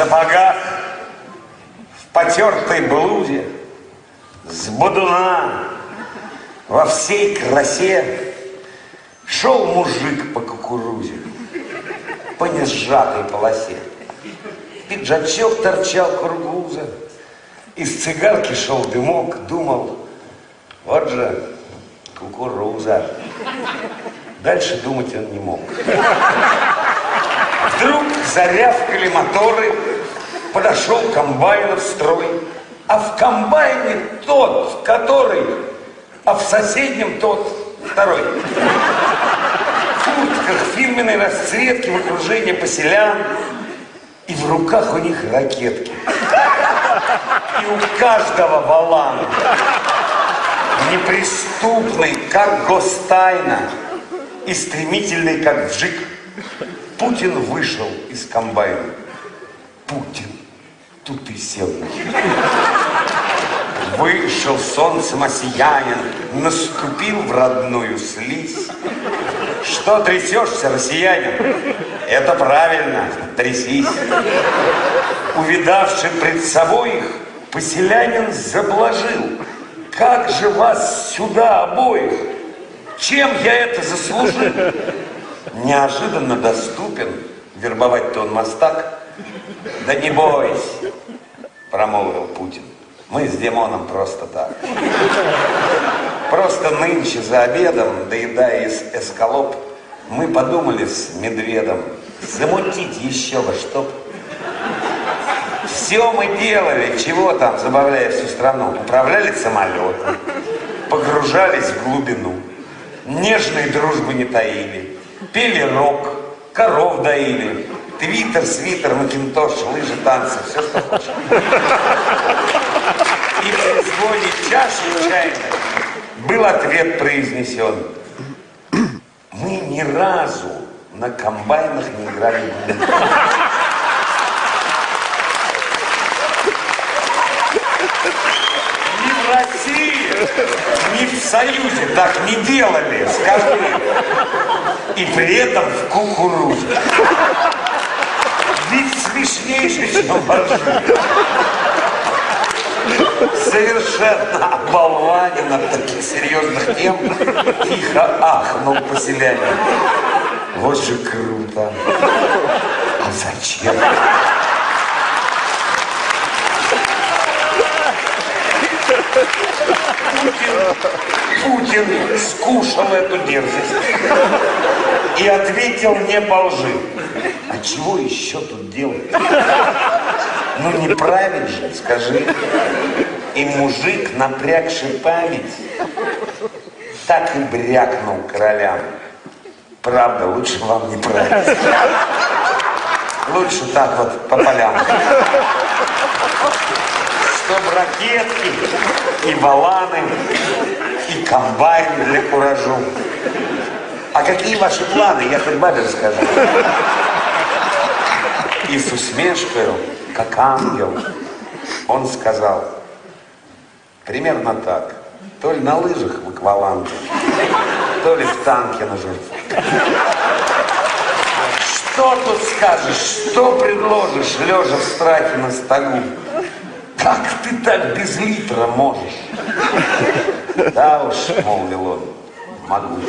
сапогах, в потертой блузе, с бодуна, во всей красе шел мужик по кукурузе, по несжатой полосе. Пиджачок торчал кургуза, из цигарки шел дымок, думал, вот же кукуруза. Дальше думать он не мог. Вдруг зарявкали моторы, подошел комбайн в строй, а в комбайне тот, который, а в соседнем тот, второй. В куртках фирменной расцветки в окружении поселян, и в руках у них ракетки. И у каждого валан неприступный, как гостайна, и стремительный, как вжик. Путин вышел из комбайна. Путин тут и сел. Вышел солнцем осиянин, наступил в родную слизь. Что трясешься, россиянин? Это правильно, трясись. Увидавший пред собой их, поселянин заблажил. Как же вас сюда обоих? Чем я это заслужил? Неожиданно доступен, вербовать-то он мастак. Да не бойся, промолвил Путин. Мы с Димоном просто так. Просто нынче за обедом, доедая эскалоп, мы подумали с медведом замутить еще во что Все мы делали, чего там, забавляя всю страну. Управляли самолетом, погружались в глубину, нежной дружбы не таили, пели рок, коров доили, твиттер, свитер, макинтош, лыжи, танцы, все, что хочешь. И при звоне чаши чайной был ответ произнесен. Мы ни разу на комбайнах не играли в Ни в России, ни в Союзе так не делали, скажи. И при этом в кукурузе. Смешнейший, чем совершенно оболванен от таких серьезных тем, тихо ахнул поселянин. Вот же круто. А зачем? Путин, Путин скушал эту дерзость и ответил не по лжи. Чего еще тут делать? Ну не править же, скажи. И мужик, напрягший память, так и брякнул королям. Правда, лучше вам не править. Лучше так вот по полям. Чтоб ракетки и валаны, и комбайн для куражу. А какие ваши планы, я хоть бабе расскажу. И с усмешкой, как ангел, он сказал, примерно так, то ли на лыжах в акваланге, то ли в танке на жертву. Что тут скажешь, что предложишь, лежа в страхе на стогу? Как ты так без литра можешь? Да уж, молвил он, могу.